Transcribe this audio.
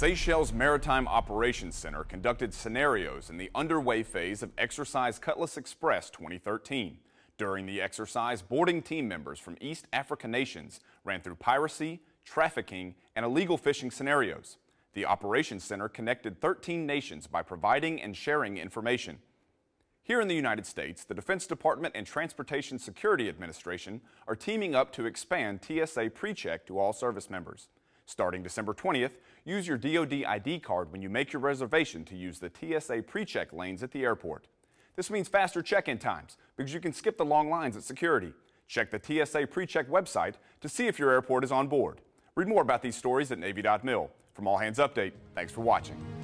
Seychelles Maritime Operations Center conducted scenarios in the underway phase of Exercise Cutlass Express 2013. During the exercise, boarding team members from East Africa nations ran through piracy, trafficking, and illegal fishing scenarios. The Operations Center connected 13 nations by providing and sharing information. Here in the United States, the Defense Department and Transportation Security Administration are teaming up to expand TSA PreCheck to all service members. Starting December 20th, use your DoD ID card when you make your reservation to use the TSA PreCheck lanes at the airport. This means faster check-in times because you can skip the long lines at security. Check the TSA PreCheck website to see if your airport is on board. Read more about these stories at Navy.mil. From All Hands Update, thanks for watching.